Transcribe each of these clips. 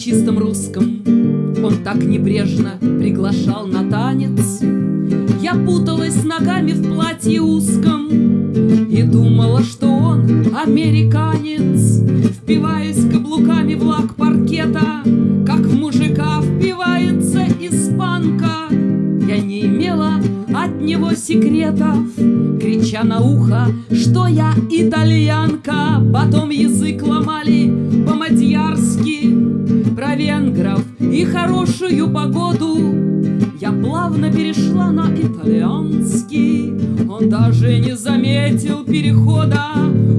чистом русском. Он так небрежно приглашал на танец. Я путалась ногами в платье узком И думала, что он американец. Впиваясь каблуками в лак паркета Как в мужика впивается испанка. Я не имела от него секретов Крича на ухо, что я итальянка. Потом язык ломали по-мадьярски Про венгров и хорошую погоду. Я плавно перешла на итальянский. Он даже не заметил перехода.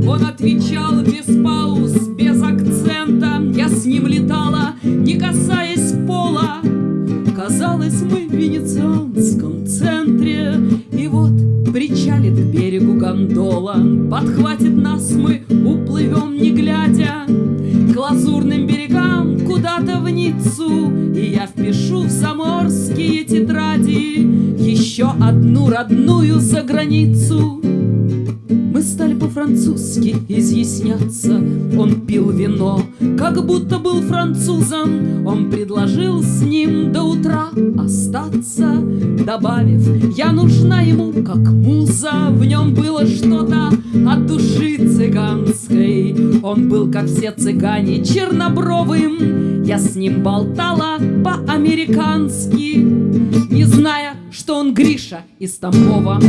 Он отвечал без пауз, без акцента. Я с ним летала, не касаясь пола. Казалось, мы в венецианском центре. И вот причалит к берегу гондола. Подхватит нас, мы уплывем не глядя лазурным берегам куда-то в Ниццу. И я впишу в заморские тетради Еще одну родную за границу. Мы стали по-французски изъясняться. Он пил вино, как будто был французом. Он предложил с ним до утра остаться Добавив, я нужна ему как муза В нем было что-то от души цыганской Он был, как все цыгане, чернобровым. Я с ним болтала по-американски Не зная, что он Гриша из Тамбова